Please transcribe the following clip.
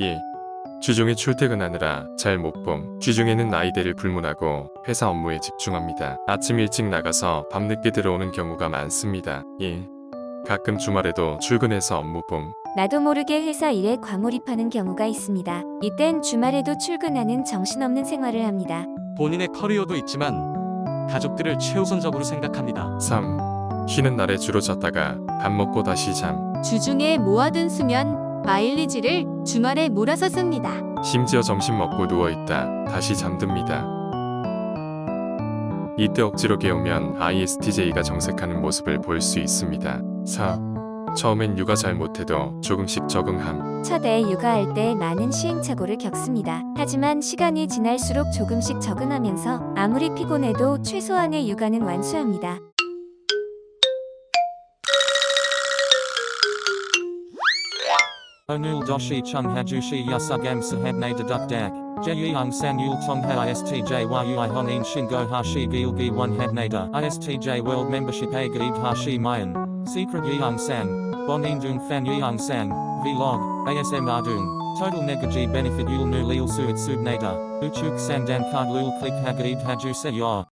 예. 주중에 출퇴근하느라 잘 못 봄. 주중에는 아이들을 불문하고 회사 업무에 집중합니다. 아침 일찍 나가서 밤늦게 들어오는 경우가 많습니다. 예. 가끔 주말에도 출근해서 업무 봄. 나도 모르게 회사 일에 과몰입하는 경우가 있습니다. 이땐 주말에도 출근하는 정신없는 생활을 합니다. 본인의 커리어도 있지만 가족들을 최우선적으로 생각합니다. 3. 쉬는 날에 주로 잤다가 밥 먹고 다시 잠. 주중에 모아둔 수면, 마일리지를 주말에 몰아서 씁니다. 심지어 점심 먹고 누워있다 다시 잠듭니다. 이때 억지로 깨우면 ISTJ가 정색하는 모습을 볼 수 있습니다. 4. 처음엔 육아 잘 못해도 조금씩 적응함. 첫애 육아할 때 많은 시행착오를 겪습니다. 하지만 시간이 지날수록 조금씩 적응하면서 아무리 피곤해도 최소한의 육아는 완수합니다. Onul doshi chung hajushi yasugam sahabne deduk dak. Jeyung sang yul tongha istj yui honin shingo hashi gilgi one habnada. Istj world membership a gaib hashi mayan. Secret yeung sang. Bonin dung fan yeung sang. Vlog. ASM ardung. Total negaji benefit yul nu lil suit subnada. Uchuk sandan card lul click hagaib haju se yor.